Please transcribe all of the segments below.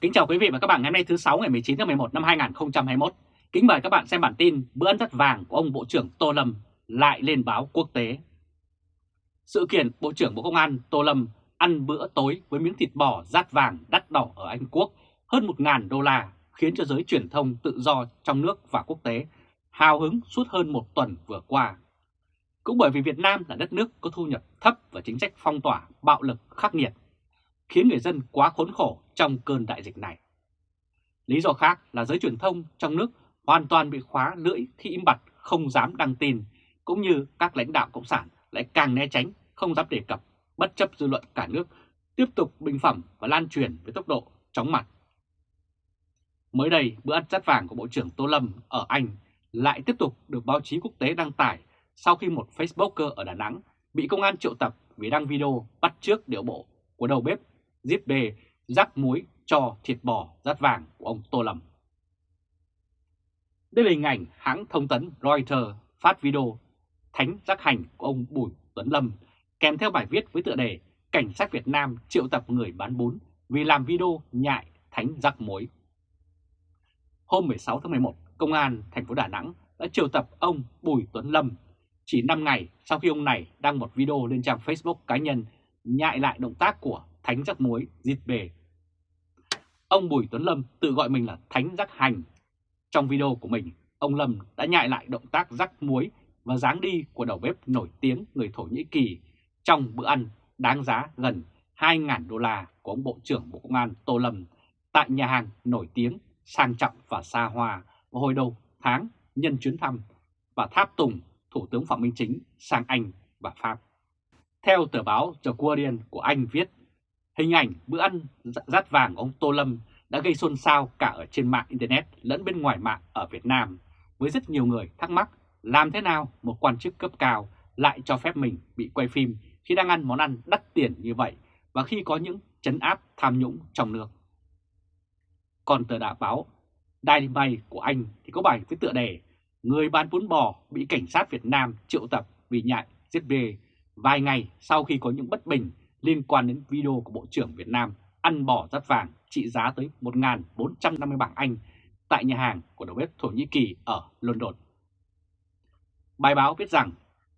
Kính chào quý vị và các bạn ngày hôm nay thứ 6 ngày 19 tháng 11 năm 2021. Kính mời các bạn xem bản tin bữa ăn rất vàng của ông Bộ trưởng Tô Lâm lại lên báo quốc tế. Sự kiện Bộ trưởng Bộ Công an Tô Lâm ăn bữa tối với miếng thịt bò rát vàng đắt đỏ ở Anh Quốc hơn 1.000 đô la khiến cho giới truyền thông tự do trong nước và quốc tế hào hứng suốt hơn một tuần vừa qua. Cũng bởi vì Việt Nam là đất nước có thu nhập thấp và chính sách phong tỏa bạo lực khắc nghiệt, khiến người dân quá khốn khổ trong cơn đại dịch này. Lý do khác là giới truyền thông trong nước hoàn toàn bị khóa lưỡi khi im bặt không dám đăng tin, cũng như các lãnh đạo Cộng sản lại càng né tránh, không dám đề cập, bất chấp dư luận cả nước, tiếp tục bình phẩm và lan truyền với tốc độ chóng mặt. Mới đây, bữa ăn chát vàng của Bộ trưởng Tô Lâm ở Anh lại tiếp tục được báo chí quốc tế đăng tải sau khi một Facebooker ở Đà Nẵng bị công an triệu tập vì đăng video bắt trước điệu bộ của đầu bếp giết Bê rắc muối cho thịt bò rát vàng của ông Tô Lâm. Đây là hình ảnh hãng thông tấn Reuters phát video thánh rắc hành của ông Bùi Tuấn Lâm kèm theo bài viết với tựa đề Cảnh sát Việt Nam triệu tập người bán bún vì làm video nhại thánh rắc muối. Hôm 16 tháng 11, Công an thành phố Đà Nẵng đã triệu tập ông Bùi Tuấn Lâm chỉ 5 ngày sau khi ông này đăng một video lên trang Facebook cá nhân nhại lại động tác của Thánh Rắc Muối Dịp Bề. Ông Bùi Tuấn Lâm tự gọi mình là Thánh Rắc Hành. Trong video của mình, ông Lâm đã nhại lại động tác rắc muối và dáng đi của đầu bếp nổi tiếng người Thổ Nhĩ Kỳ trong bữa ăn đáng giá gần 2.000 đô la của ông Bộ trưởng Bộ Công an Tô Lâm tại nhà hàng nổi tiếng, sang trọng và xa hoa vào hồi đầu tháng nhân chuyến thăm và tháp tùng Thủ tướng Phạm Minh Chính sang Anh và Pháp. Theo tờ báo The Guardian của Anh viết, hình ảnh bữa ăn dạ, rát vàng ông Tô Lâm đã gây xôn xao cả ở trên mạng Internet lẫn bên ngoài mạng ở Việt Nam, với rất nhiều người thắc mắc làm thế nào một quan chức cấp cao lại cho phép mình bị quay phim khi đang ăn món ăn đắt tiền như vậy và khi có những chấn áp tham nhũng trong nước. Còn tờ đạo báo Dynamite của Anh thì có bài với tựa đề Người bán bún bò bị cảnh sát Việt Nam triệu tập vì nhại giết bê vài ngày sau khi có những bất bình liên quan đến video của Bộ trưởng Việt Nam ăn bỏ rắt vàng trị giá tới 1.450 bảng Anh tại nhà hàng của đầu bếp Thổ Nhĩ Kỳ ở London. Bài báo viết rằng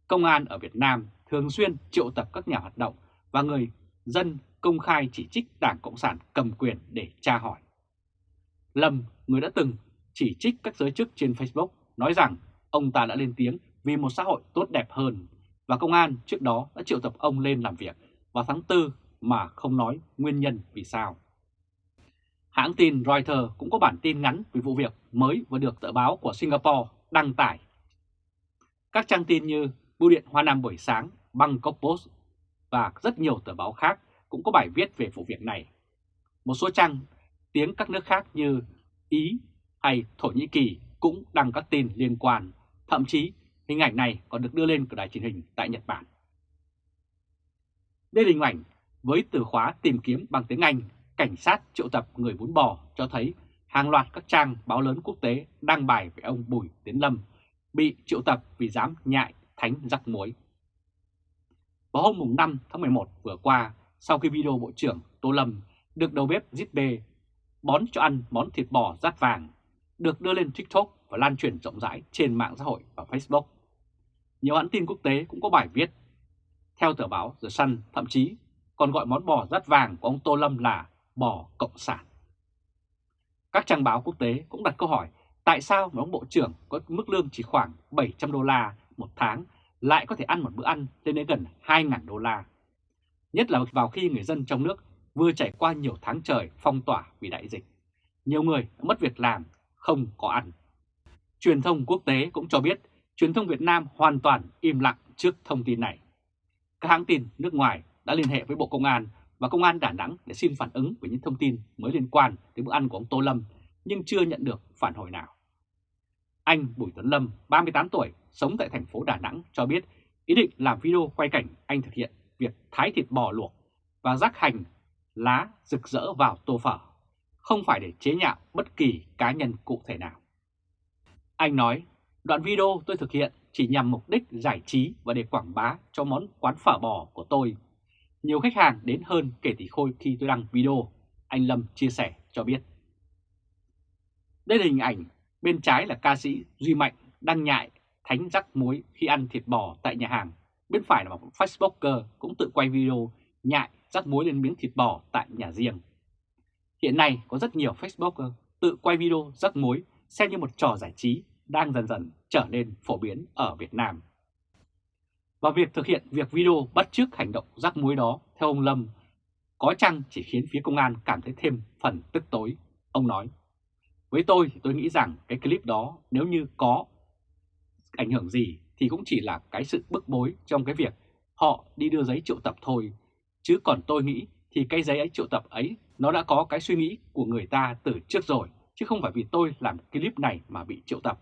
công an ở Việt Nam thường xuyên triệu tập các nhà hoạt động và người dân công khai chỉ trích Đảng Cộng sản cầm quyền để tra hỏi. Lâm, người đã từng chỉ trích các giới chức trên Facebook, nói rằng ông ta đã lên tiếng vì một xã hội tốt đẹp hơn và công an trước đó đã triệu tập ông lên làm việc vào tháng 4 mà không nói nguyên nhân vì sao. Hãng tin Reuters cũng có bản tin ngắn về vụ việc mới vừa được tờ báo của Singapore đăng tải. Các trang tin như Bưu điện Hoa Nam buổi sáng, Bangkok Post và rất nhiều tờ báo khác cũng có bài viết về vụ việc này. Một số trang tiếng các nước khác như Ý hay Thổ Nhĩ Kỳ cũng đăng các tin liên quan, thậm chí hình ảnh này còn được đưa lên của đài truyền hình tại Nhật Bản. Đây là hình ảnh với từ khóa tìm kiếm bằng tiếng Anh, cảnh sát triệu tập người bún bò cho thấy hàng loạt các trang báo lớn quốc tế đăng bài về ông Bùi Tiến Lâm bị triệu tập vì dám nhại thánh rắc muối. Vào hôm 5 tháng 11 vừa qua, sau khi video Bộ trưởng Tô Lâm được đầu bếp Zip bón cho ăn món thịt bò rát vàng, được đưa lên TikTok và lan truyền rộng rãi trên mạng xã hội và Facebook. Nhiều hãng tin quốc tế cũng có bài viết. Theo tờ báo The Sun, thậm chí còn gọi món bò rát vàng của ông Tô Lâm là bò cộng sản. Các trang báo quốc tế cũng đặt câu hỏi tại sao một ông bộ trưởng có mức lương chỉ khoảng 700 đô la một tháng lại có thể ăn một bữa ăn lên đến gần 2.000 đô la. Nhất là vào khi người dân trong nước vừa trải qua nhiều tháng trời phong tỏa vì đại dịch. Nhiều người đã mất việc làm, không có ăn. Truyền thông quốc tế cũng cho biết truyền thông Việt Nam hoàn toàn im lặng trước thông tin này. Các hãng tin nước ngoài đã liên hệ với Bộ Công an và Công an Đà Nẵng để xin phản ứng về những thông tin mới liên quan đến bữa ăn của ông Tô Lâm nhưng chưa nhận được phản hồi nào. Anh Bùi Tuấn Lâm, 38 tuổi, sống tại thành phố Đà Nẵng cho biết ý định làm video quay cảnh anh thực hiện việc thái thịt bò luộc và rắc hành lá rực rỡ vào tô phở, không phải để chế nhạo bất kỳ cá nhân cụ thể nào. Anh nói, đoạn video tôi thực hiện chỉ nhằm mục đích giải trí và để quảng bá cho món quán phở bò của tôi. Nhiều khách hàng đến hơn kể tỷ khôi khi tôi đăng video, anh Lâm chia sẻ cho biết. Đây là hình ảnh bên trái là ca sĩ Duy Mạnh đăng nhại thánh rắc muối khi ăn thịt bò tại nhà hàng. Bên phải là một Facebooker cũng tự quay video nhại rắc muối lên miếng thịt bò tại nhà riêng. Hiện nay có rất nhiều Facebooker tự quay video rắc muối xem như một trò giải trí đang dần dần trở nên phổ biến ở Việt Nam. Và việc thực hiện việc video bắt chước hành động rắc muối đó theo ông Lâm có chăng chỉ khiến phía công an cảm thấy thêm phần tức tối. Ông nói, với tôi thì tôi nghĩ rằng cái clip đó nếu như có ảnh hưởng gì thì cũng chỉ là cái sự bức bối trong cái việc họ đi đưa giấy triệu tập thôi. Chứ còn tôi nghĩ thì cái giấy ấy triệu tập ấy nó đã có cái suy nghĩ của người ta từ trước rồi, chứ không phải vì tôi làm clip này mà bị triệu tập.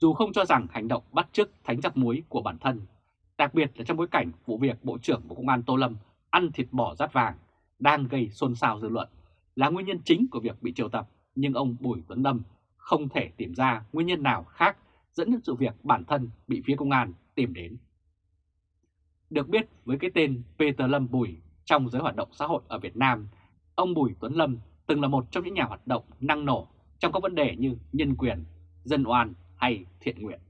Dù không cho rằng hành động bắt chước thánh giặc muối của bản thân, đặc biệt là trong bối cảnh vụ việc Bộ trưởng Bộ Công an Tô Lâm ăn thịt bò rát vàng đang gây xôn xao dư luận là nguyên nhân chính của việc bị triệu tập, nhưng ông Bùi Tuấn Lâm không thể tìm ra nguyên nhân nào khác dẫn đến sự việc bản thân bị phía công an tìm đến. Được biết với cái tên Peter Lâm Bùi trong giới hoạt động xã hội ở Việt Nam, ông Bùi Tuấn Lâm từng là một trong những nhà hoạt động năng nổ trong các vấn đề như nhân quyền, dân oan hay thiện nguyện.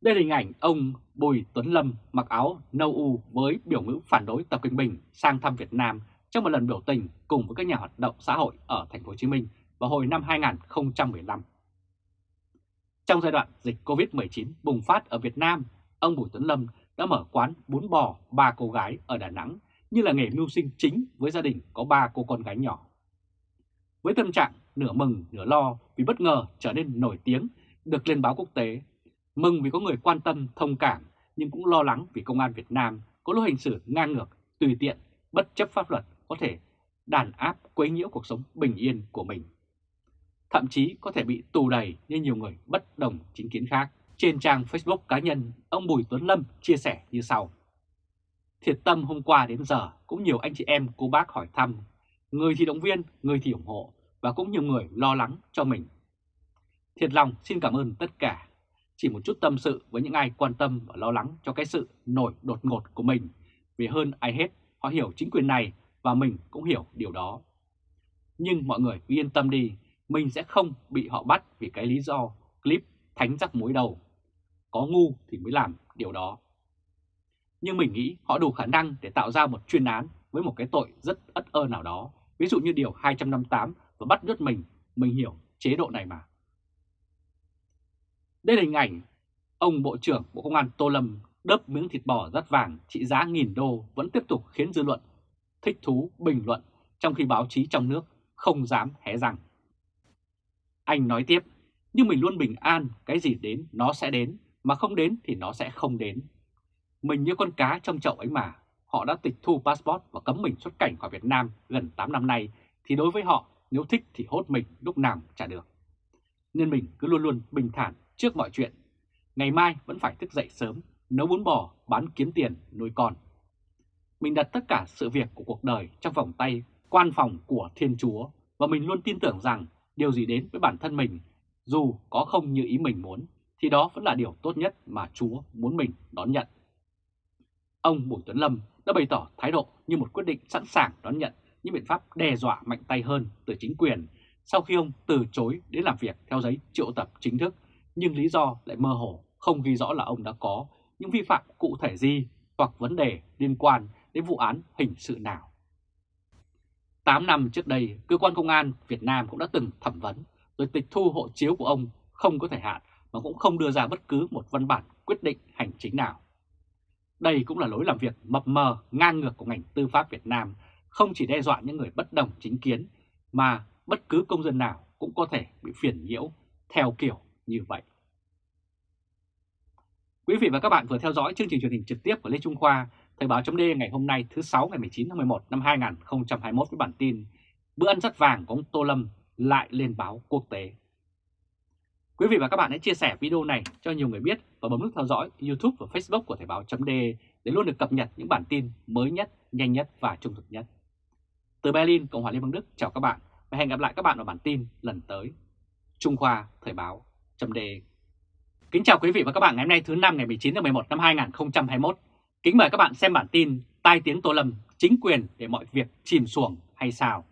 Đây là hình ảnh ông Bùi Tuấn Lâm mặc áo nâu u với biểu ngữ phản đối Tập Cận Bình sang thăm Việt Nam trong một lần biểu tình cùng với các nhà hoạt động xã hội ở thành phố Hồ Chí Minh vào hồi năm 2015. Trong giai đoạn dịch Covid-19 bùng phát ở Việt Nam, ông Bùi Tuấn Lâm đã mở quán bún bò ba cô gái ở Đà Nẵng như là nghề mưu sinh chính với gia đình có ba cô con gái nhỏ. Với tâm trạng nửa mừng nửa lo vì bất ngờ trở nên nổi tiếng được lên báo quốc tế, mừng vì có người quan tâm thông cảm nhưng cũng lo lắng vì công an Việt Nam có lối hành xử ngang ngược, tùy tiện, bất chấp pháp luật có thể đàn áp quấy nhiễu cuộc sống bình yên của mình thậm chí có thể bị tù đầy như nhiều người bất đồng chính kiến khác. Trên trang Facebook cá nhân, ông Bùi Tuấn Lâm chia sẻ như sau. Thiệt tâm hôm qua đến giờ cũng nhiều anh chị em cô bác hỏi thăm, người thì động viên, người thì ủng hộ và cũng nhiều người lo lắng cho mình. Thiệt lòng xin cảm ơn tất cả. Chỉ một chút tâm sự với những ai quan tâm và lo lắng cho cái sự nổi đột ngột của mình. Vì hơn ai hết, họ hiểu chính quyền này và mình cũng hiểu điều đó. Nhưng mọi người cứ yên tâm đi, mình sẽ không bị họ bắt vì cái lý do clip thánh rắc muối đầu. Có ngu thì mới làm điều đó. Nhưng mình nghĩ họ đủ khả năng để tạo ra một chuyên án với một cái tội rất ất ơ nào đó, ví dụ như điều 258 và bắt nhốt mình, mình hiểu chế độ này mà. Đây là hình ảnh ông Bộ trưởng Bộ Công an Tô Lâm đớp miếng thịt bò rất vàng trị giá nghìn đô vẫn tiếp tục khiến dư luận thích thú bình luận trong khi báo chí trong nước không dám hé răng. Anh nói tiếp, nhưng mình luôn bình an, cái gì đến nó sẽ đến, mà không đến thì nó sẽ không đến. Mình như con cá trong chậu ấy mà, họ đã tịch thu passport và cấm mình xuất cảnh khỏi Việt Nam gần 8 năm nay, thì đối với họ, nếu thích thì hốt mình lúc nào trả được. Nên mình cứ luôn luôn bình thản trước mọi chuyện. Ngày mai vẫn phải thức dậy sớm, nấu bún bò, bán kiếm tiền, nuôi con. Mình đặt tất cả sự việc của cuộc đời trong vòng tay quan phòng của Thiên Chúa và mình luôn tin tưởng rằng điều gì đến với bản thân mình, dù có không như ý mình muốn, thì đó vẫn là điều tốt nhất mà Chúa muốn mình đón nhận. Ông Bùi Tuấn Lâm đã bày tỏ thái độ như một quyết định sẵn sàng đón nhận những biện pháp đe dọa mạnh tay hơn từ chính quyền sau khi ông từ chối đến làm việc theo giấy triệu tập chính thức, nhưng lý do lại mơ hồ, không ghi rõ là ông đã có những vi phạm cụ thể gì hoặc vấn đề liên quan đến vụ án hình sự nào. 8 năm trước đây, cơ quan công an Việt Nam cũng đã từng thẩm vấn rồi tịch thu hộ chiếu của ông không có thời hạn mà cũng không đưa ra bất cứ một văn bản quyết định hành chính nào. Đây cũng là lối làm việc mập mờ, ngang ngược của ngành tư pháp Việt Nam, không chỉ đe dọa những người bất đồng chính kiến, mà bất cứ công dân nào cũng có thể bị phiền nhiễu theo kiểu như vậy. Quý vị và các bạn vừa theo dõi chương trình truyền hình trực tiếp của Lê Trung Khoa Thời báo chấm ngày hôm nay thứ 6 ngày 19 tháng 11 năm 2021 với bản tin Bữa ăn rất vàng của ông Tô Lâm lại lên báo quốc tế. Quý vị và các bạn hãy chia sẻ video này cho nhiều người biết và bấm nút theo dõi YouTube và Facebook của Thời báo chấm để luôn được cập nhật những bản tin mới nhất, nhanh nhất và trung thực nhất. Từ Berlin, Cộng hòa Liên bang Đức chào các bạn và hẹn gặp lại các bạn ở bản tin lần tới. Trung Khoa Thời báo chấm đề Kính chào quý vị và các bạn ngày hôm nay thứ năm ngày 19 tháng 11 năm 2021. Kính mời các bạn xem bản tin Tai tiếng Tô Lâm, chính quyền để mọi việc chìm xuồng hay sao?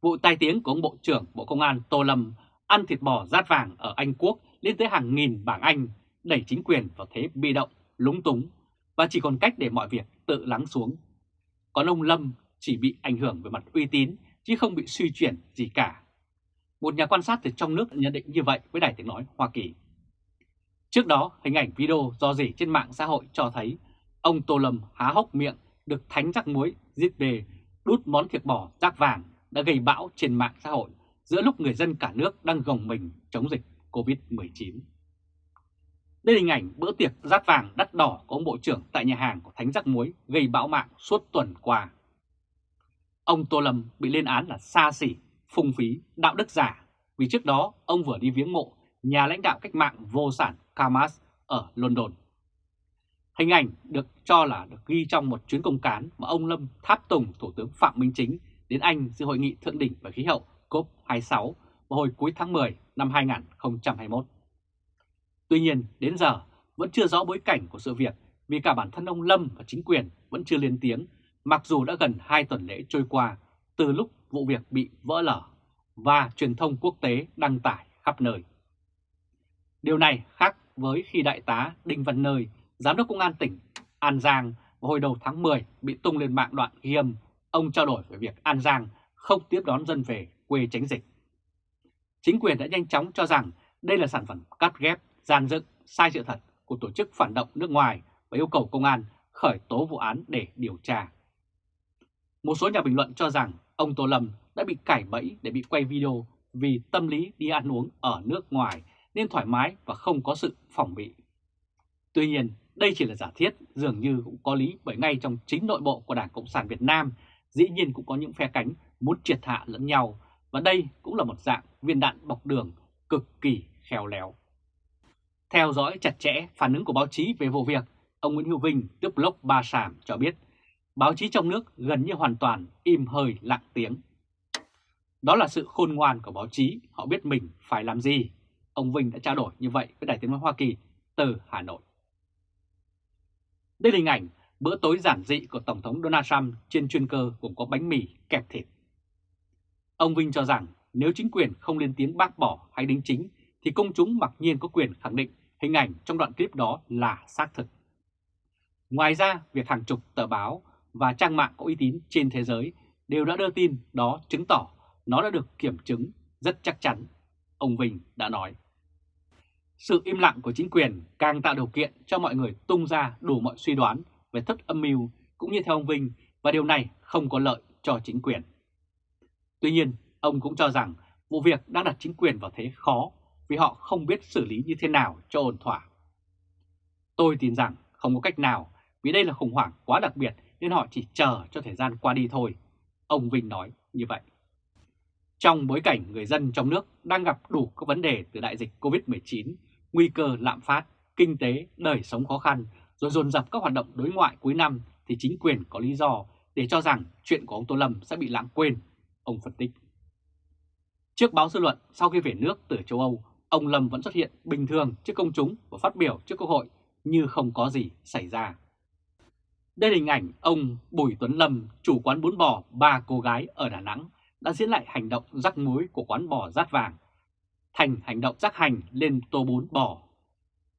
Vụ tai tiếng của ông Bộ trưởng Bộ Công an Tô Lâm ăn thịt bò rát vàng ở Anh Quốc lên tới hàng nghìn bảng Anh, đẩy chính quyền vào thế bị động, lúng túng và chỉ còn cách để mọi việc tự lắng xuống. Còn ông Lâm chỉ bị ảnh hưởng về mặt uy tín chứ không bị suy chuyển gì cả. Một nhà quan sát từ trong nước nhận định như vậy với Đài Tiếng Nói Hoa Kỳ. Trước đó, hình ảnh video do dỉ trên mạng xã hội cho thấy ông Tô Lâm há hốc miệng được thánh rắc muối giết về đút món thịt bò rác vàng đã gây bão trên mạng xã hội giữa lúc người dân cả nước đang gồng mình chống dịch COVID-19. Đây là hình ảnh bữa tiệc rát vàng đắt đỏ của ông Bộ trưởng tại nhà hàng của Thánh Rắc Muối gây bão mạng suốt tuần qua. Ông Tô Lâm bị lên án là xa xỉ, phung phí, đạo đức giả vì trước đó ông vừa đi viếng mộ nhà lãnh đạo cách mạng vô sản Kamas ở London. Hình ảnh được cho là được ghi trong một chuyến công cán mà ông Lâm tháp tùng Thủ tướng Phạm Minh Chính đến Anh dự hội nghị thượng đỉnh về khí hậu COP26 vào hồi cuối tháng 10 năm 2021. Tuy nhiên, đến giờ vẫn chưa rõ bối cảnh của sự việc vì cả bản thân ông Lâm và chính quyền vẫn chưa lên tiếng, mặc dù đã gần 2 tuần lễ trôi qua từ lúc vụ việc bị vỡ lở và truyền thông quốc tế đăng tải khắp nơi. Điều này khác với khi Đại tá Đinh Văn Nơi, Giám đốc Công an tỉnh An Giang hồi đầu tháng 10 bị tung lên mạng đoạn ghi âm, ông trao đổi về việc An Giang không tiếp đón dân về quê tránh dịch. Chính quyền đã nhanh chóng cho rằng đây là sản phẩm cắt ghép, gian dựng, sai sự thật của tổ chức phản động nước ngoài và yêu cầu công an khởi tố vụ án để điều tra. Một số nhà bình luận cho rằng ông Tô Lâm đã bị cải bẫy để bị quay video vì tâm lý đi ăn uống ở nước ngoài nên thoải mái và không có sự phòng bị. Tuy nhiên, đây chỉ là giả thiết, dường như cũng có lý bởi ngay trong chính nội bộ của Đảng Cộng sản Việt Nam dĩ nhiên cũng có những phe cánh muốn triệt hạ lẫn nhau và đây cũng là một dạng viên đạn bọc đường cực kỳ khéo léo. Theo dõi chặt chẽ phản ứng của báo chí về vụ việc, ông Nguyễn Hữu Vinh, tức blog Ba Sàm cho biết báo chí trong nước gần như hoàn toàn im hơi lặng tiếng. Đó là sự khôn ngoan của báo chí, họ biết mình phải làm gì. Ông Vinh đã trao đổi như vậy với Đài tiếng nói Hoa Kỳ từ Hà Nội. Đây là hình ảnh bữa tối giản dị của Tổng thống Donald Trump trên chuyên cơ gồm có bánh mì kẹp thịt. Ông Vinh cho rằng nếu chính quyền không lên tiếng bác bỏ hay đính chính thì công chúng mặc nhiên có quyền khẳng định hình ảnh trong đoạn clip đó là xác thực. Ngoài ra, việc hàng chục tờ báo và trang mạng có uy tín trên thế giới đều đã đưa tin đó chứng tỏ nó đã được kiểm chứng rất chắc chắn, ông Vinh đã nói. Sự im lặng của chính quyền càng tạo điều kiện cho mọi người tung ra đủ mọi suy đoán về thất âm mưu cũng như theo ông Vinh và điều này không có lợi cho chính quyền. Tuy nhiên, ông cũng cho rằng vụ việc đang đặt chính quyền vào thế khó vì họ không biết xử lý như thế nào cho ổn thỏa. Tôi tin rằng không có cách nào vì đây là khủng hoảng quá đặc biệt nên họ chỉ chờ cho thời gian qua đi thôi. Ông Vinh nói như vậy. Trong bối cảnh người dân trong nước đang gặp đủ các vấn đề từ đại dịch COVID-19, nguy cơ lạm phát, kinh tế, đời sống khó khăn, rồi dồn dập các hoạt động đối ngoại cuối năm thì chính quyền có lý do để cho rằng chuyện của ông Tô Lâm sẽ bị lãng quên, ông phân tích. Trước báo dư luận, sau khi về nước từ châu Âu, ông Lâm vẫn xuất hiện bình thường trước công chúng và phát biểu trước Quốc hội như không có gì xảy ra. Đây là hình ảnh ông Bùi Tuấn Lâm, chủ quán bún bò ba cô gái ở Đà Nẵng, đã diễn lại hành động rắc muối của quán bò rát vàng thành hành động rắc hành lên tô bún bò.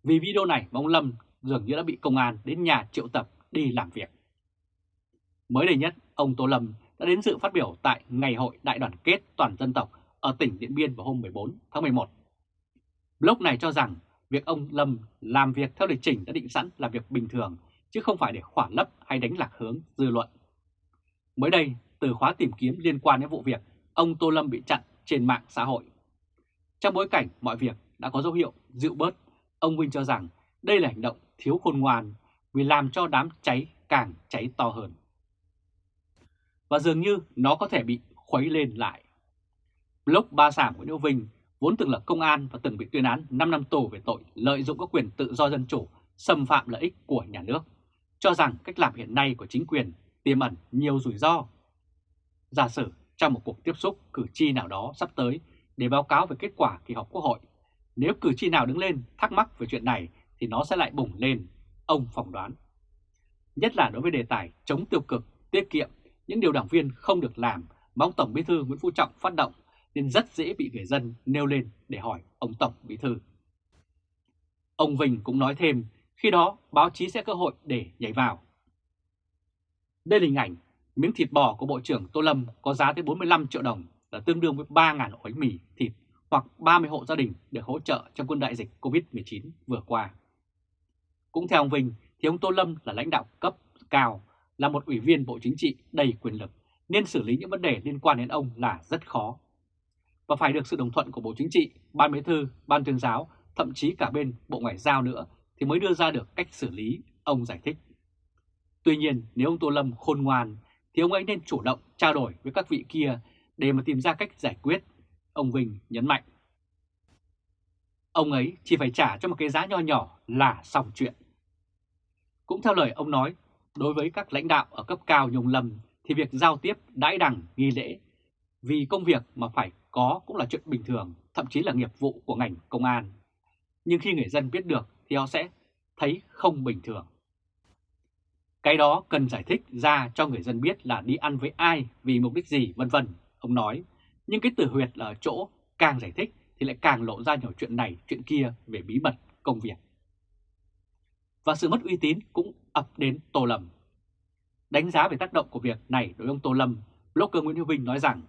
Vì video này ông Lâm dường như đã bị công an đến nhà triệu tập đi làm việc. Mới đây nhất, ông Tô Lâm đã đến dự phát biểu tại Ngày hội Đại đoàn kết toàn dân tộc ở tỉnh Điện Biên vào hôm 14 tháng 11. Blog này cho rằng việc ông Lâm làm việc theo lịch trình đã định sẵn là việc bình thường, chứ không phải để khỏa lấp hay đánh lạc hướng dư luận. Mới đây, từ khóa tìm kiếm liên quan đến vụ việc, ông Tô Lâm bị chặn trên mạng xã hội. Trong bối cảnh mọi việc đã có dấu hiệu dịu bớt, ông Vinh cho rằng đây là hành động thiếu khôn ngoan vì làm cho đám cháy càng cháy to hơn. Và dường như nó có thể bị khuấy lên lại. Blog Ba Sảm của Nhữ Vinh vốn từng là công an và từng bị tuyên án 5 năm tù về tội lợi dụng các quyền tự do dân chủ, xâm phạm lợi ích của nhà nước, cho rằng cách làm hiện nay của chính quyền tiềm ẩn nhiều rủi ro. Giả sử trong một cuộc tiếp xúc cử tri nào đó sắp tới để báo cáo về kết quả kỳ họp quốc hội, nếu cử tri nào đứng lên thắc mắc về chuyện này thì nó sẽ lại bùng lên, ông phỏng đoán. Nhất là đối với đề tài chống tiêu cực, tiết kiệm những điều đảng viên không được làm mà ông Tổng Bí thư Nguyễn Phú Trọng phát động nên rất dễ bị người dân nêu lên để hỏi ông Tổng Bí thư. Ông Vinh cũng nói thêm, khi đó báo chí sẽ cơ hội để nhảy vào. Đây là hình ảnh miếng thịt bò của Bộ trưởng Tô Lâm có giá tới 45 triệu đồng là tương đương với 3.000 ổ bánh mì thịt hoặc 30 hộ gia đình được hỗ trợ trong quân đại dịch COVID-19 vừa qua. Cũng theo ông Vinh thì ông Tô Lâm là lãnh đạo cấp cao, là một ủy viên Bộ Chính trị đầy quyền lực nên xử lý những vấn đề liên quan đến ông là rất khó. Và phải được sự đồng thuận của Bộ Chính trị, Ban Bí thư, Ban Tuyên giáo, thậm chí cả bên Bộ Ngoại giao nữa thì mới đưa ra được cách xử lý, ông giải thích. Tuy nhiên nếu ông Tô Lâm khôn ngoan thì ông ấy nên chủ động trao đổi với các vị kia để mà tìm ra cách giải quyết, ông Vinh nhấn mạnh. Ông ấy chỉ phải trả cho một cái giá nho nhỏ là xong chuyện. Cũng theo lời ông nói, đối với các lãnh đạo ở cấp cao nhồng Lâm thì việc giao tiếp đãi đằng nghi lễ vì công việc mà phải có cũng là chuyện bình thường, thậm chí là nghiệp vụ của ngành công an. Nhưng khi người dân biết được thì họ sẽ thấy không bình thường. Cái đó cần giải thích ra cho người dân biết là đi ăn với ai, vì mục đích gì, vân vân. Ông nói, nhưng cái từ huyệt là ở chỗ càng giải thích thì lại càng lộ ra nhiều chuyện này, chuyện kia về bí mật công việc. Và sự mất uy tín cũng ập đến Tô Lâm. Đánh giá về tác động của việc này đối với ông Tô Lâm, blogger Nguyễn Hữu Vinh nói rằng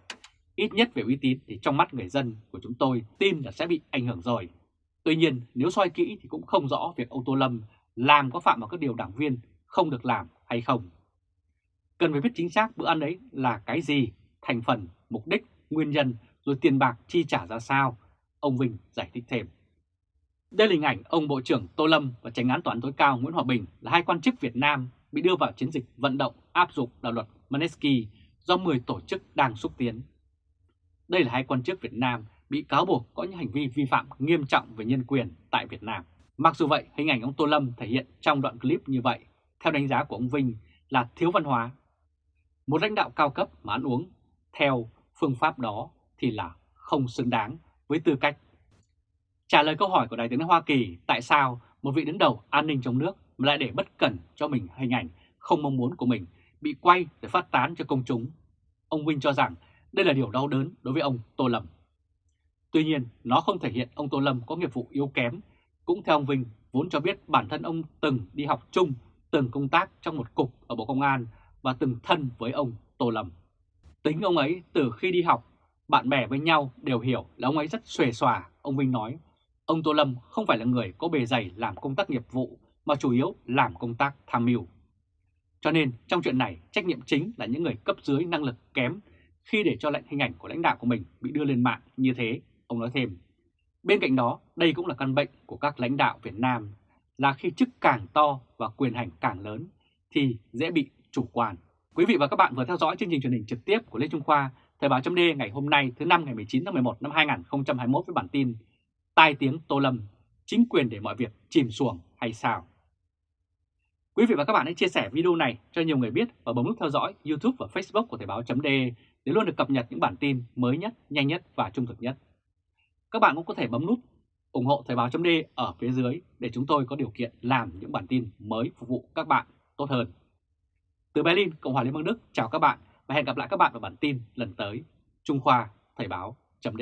ít nhất về uy tín thì trong mắt người dân của chúng tôi tin là sẽ bị ảnh hưởng rồi. Tuy nhiên nếu soi kỹ thì cũng không rõ việc ông Tô Lâm làm có phạm vào các điều đảng viên không được làm hay không. Cần phải biết chính xác bữa ăn ấy là cái gì, thành phần, mục đích, nguyên nhân rồi tiền bạc chi trả ra sao, ông Vinh giải thích thêm. Đây là hình ảnh ông Bộ trưởng Tô Lâm và Tránh án toán tối cao Nguyễn Hòa Bình là hai quan chức Việt Nam bị đưa vào chiến dịch vận động áp dụng đạo luật Manesky do 10 tổ chức đang xúc tiến. Đây là hai quan chức Việt Nam bị cáo buộc có những hành vi vi phạm nghiêm trọng về nhân quyền tại Việt Nam. Mặc dù vậy, hình ảnh ông Tô Lâm thể hiện trong đoạn clip như vậy theo đánh giá của ông Vinh là thiếu văn hóa. Một lãnh đạo cao cấp mà ăn uống theo phương pháp đó thì là không xứng đáng với tư cách. Trả lời câu hỏi của Đại tướng Hoa Kỳ tại sao một vị đứng đầu an ninh trong nước mà lại để bất cẩn cho mình hình ảnh không mong muốn của mình bị quay để phát tán cho công chúng. Ông Vinh cho rằng đây là điều đau đớn đối với ông Tô Lâm. Tuy nhiên, nó không thể hiện ông Tô Lâm có nghiệp vụ yếu kém. Cũng theo ông Vinh, vốn cho biết bản thân ông từng đi học chung từng công tác trong một cục ở Bộ Công an và từng thân với ông Tô Lâm. Tính ông ấy từ khi đi học, bạn bè với nhau đều hiểu là ông ấy rất xuề xòa, ông Vinh nói. Ông Tô Lâm không phải là người có bề dày làm công tác nghiệp vụ mà chủ yếu làm công tác tham mưu. Cho nên trong chuyện này trách nhiệm chính là những người cấp dưới năng lực kém khi để cho lệnh hình ảnh của lãnh đạo của mình bị đưa lên mạng như thế, ông nói thêm. Bên cạnh đó, đây cũng là căn bệnh của các lãnh đạo Việt Nam là khi chức càng to và quyền hành càng lớn thì dễ bị chủ quan. Quý vị và các bạn vừa theo dõi chương trình truyền hình trực tiếp của Lê Trung Khoa, Thời báo chấm ngày hôm nay thứ năm ngày 19 tháng 11 năm 2021 với bản tin Tai tiếng Tô Lâm, chính quyền để mọi việc chìm xuồng hay sao? Quý vị và các bạn hãy chia sẻ video này cho nhiều người biết và bấm nút theo dõi YouTube và Facebook của Thời báo chấm để luôn được cập nhật những bản tin mới nhất, nhanh nhất và trung thực nhất. Các bạn cũng có thể bấm nút ủng hộ Thời báo chấm ở phía dưới để chúng tôi có điều kiện làm những bản tin mới phục vụ các bạn tốt hơn. Từ Berlin, Cộng hòa Liên bang Đức, chào các bạn và hẹn gặp lại các bạn vào bản tin lần tới. Trung Khoa, Thời báo chấm